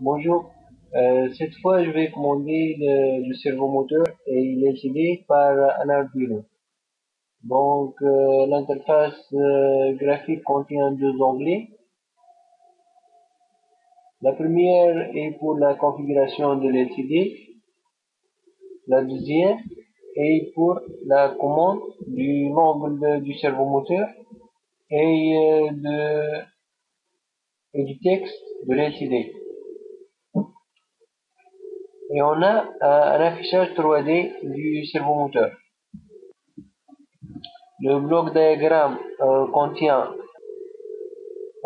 Bonjour, euh, cette fois je vais commander le, le servomoteur et il est par un Arduino. Donc euh, l'interface euh, graphique contient deux onglets. La première est pour la configuration de l'LCD. La deuxième est pour la commande du nombre du servomoteur et, euh, de, et du texte de l'LCD. Et on a un affichage 3D du servomoteur. Le bloc diagramme euh, contient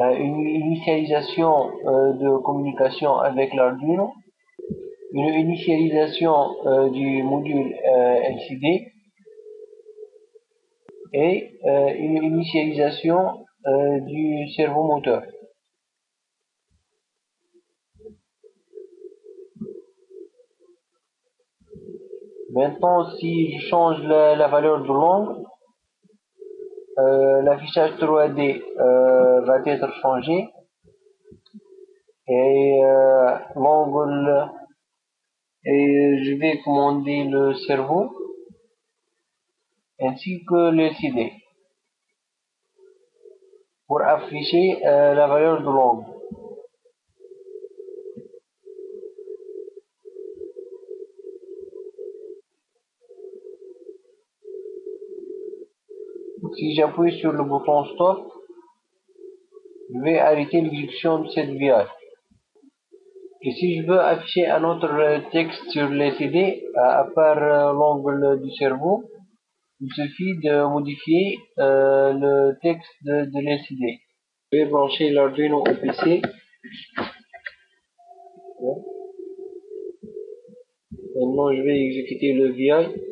euh, une initialisation euh, de communication avec l'Arduino, une initialisation euh, du module euh, LCD et euh, une initialisation du servomoteur. Maintenant, si je change la, valeur de l'angle, euh, l'affichage 3D euh, va être changé et euh, et je vais commander le cerveau ainsi que le CD pour afficher euh, la valeur de l'angle. Si j'appuie sur le bouton stop, je vais arrêter l'exécution de cette VI. Et si je veux afficher un autre texte sur LCD, à part euh, l'angle du cerveau, il suffit de modifier euh, le texte de, de. Je vais brancher l'Arduino au PC. Maintenant, je vais exécuter le VI.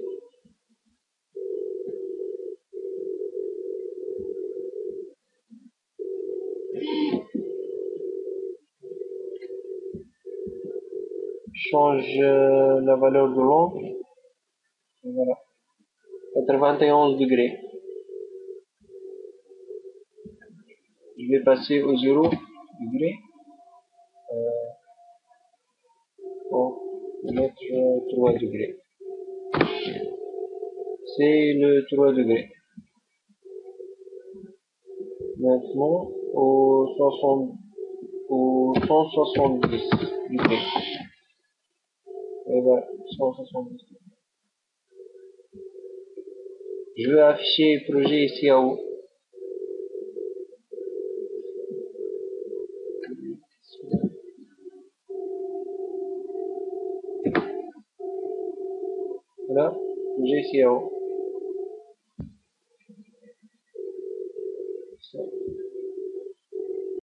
Change euh, la valeur de l'angle. Voilà. 91 degrés. Je vais passer au 0 degré. Euh, pour mettre 3 degrés. C'est le 3 degrés. Maintenant, au, 60, au 170 degrés. Et voilà, 170 Je vais afficher le projet ici en haut. Voilà, projet ici en haut.